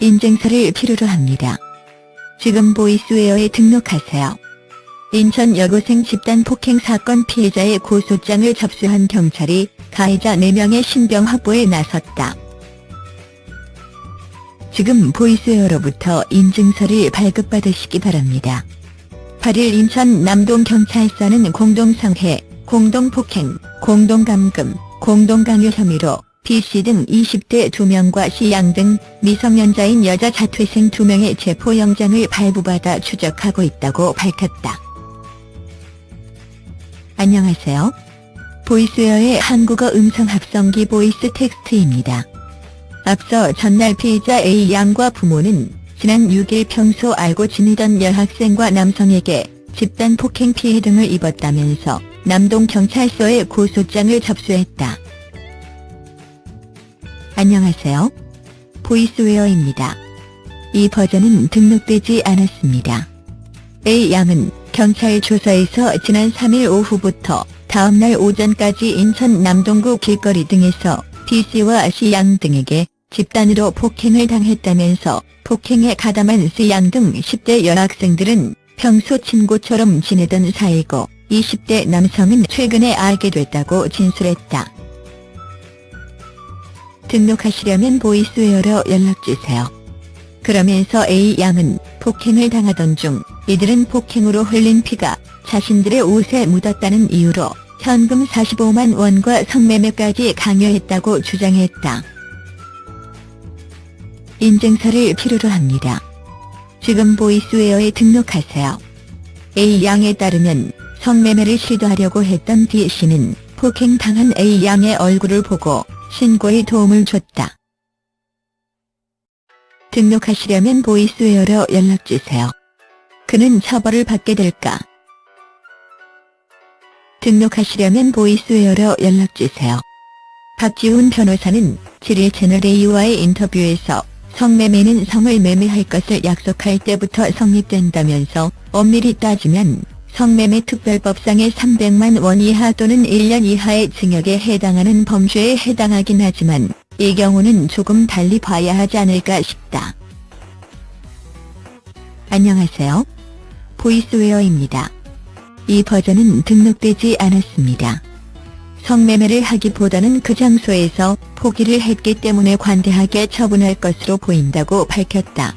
인증서를 필요로 합니다. 지금 보이스웨어에 등록하세요. 인천 여고생 집단 폭행 사건 피해자의 고소장을 접수한 경찰이 가해자 4명의 신병 확보에 나섰다. 지금 보이스웨어로부터 인증서를 발급받으시기 바랍니다. 8일 인천 남동경찰서는 공동상해, 공동폭행, 공동감금, 공동강요 혐의로 B씨 등 20대 2명과 C양 등 미성년자인 여자 자퇴생 2명의 체포영장을 발부받아 추적하고 있다고 밝혔다. 안녕하세요. 보이스웨어의 한국어 음성 합성기 보이스 텍스트입니다. 앞서 전날 피해자 A양과 부모는 지난 6일 평소 알고 지내던 여학생과 남성에게 집단 폭행 피해 등을 입었다면서 남동경찰서에 고소장을 접수했다. 안녕하세요. 보이스웨어입니다. 이 버전은 등록되지 않았습니다. A양은 경찰 조사에서 지난 3일 오후부터 다음날 오전까지 인천 남동구 길거리 등에서 B씨와 C양 등에게 집단으로 폭행을 당했다면서 폭행에 가담한 C양 등 10대 여학생들은 평소 친구처럼 지내던 사이고 20대 남성은 최근에 알게 됐다고 진술했다. 등록하시려면 보이스웨어로 연락주세요. 그러면서 A양은 폭행을 당하던 중 이들은 폭행으로 흘린 피가 자신들의 옷에 묻었다는 이유로 현금 45만 원과 성매매까지 강요했다고 주장했다. 인증서를 필요로 합니다. 지금 보이스웨어에 등록하세요. A양에 따르면 성매매를 시도하려고 했던 B씨는 폭행당한 A양의 얼굴을 보고 신고에 도움을 줬다. 등록하시려면 보이스웨어로 연락주세요. 그는 처벌을 받게 될까? 등록하시려면 보이스웨어로 연락주세요. 박지훈 변호사는 7일 채널A와의 인터뷰에서 성매매는 성을 매매할 것을 약속할 때부터 성립된다면서 엄밀히 따지면 성매매 특별법상의 300만 원 이하 또는 1년 이하의 징역에 해당하는 범죄에 해당하긴 하지만 이 경우는 조금 달리 봐야 하지 않을까 싶다. 안녕하세요. 보이스웨어입니다. 이 버전은 등록되지 않았습니다. 성매매를 하기보다는 그 장소에서 포기를 했기 때문에 관대하게 처분할 것으로 보인다고 밝혔다.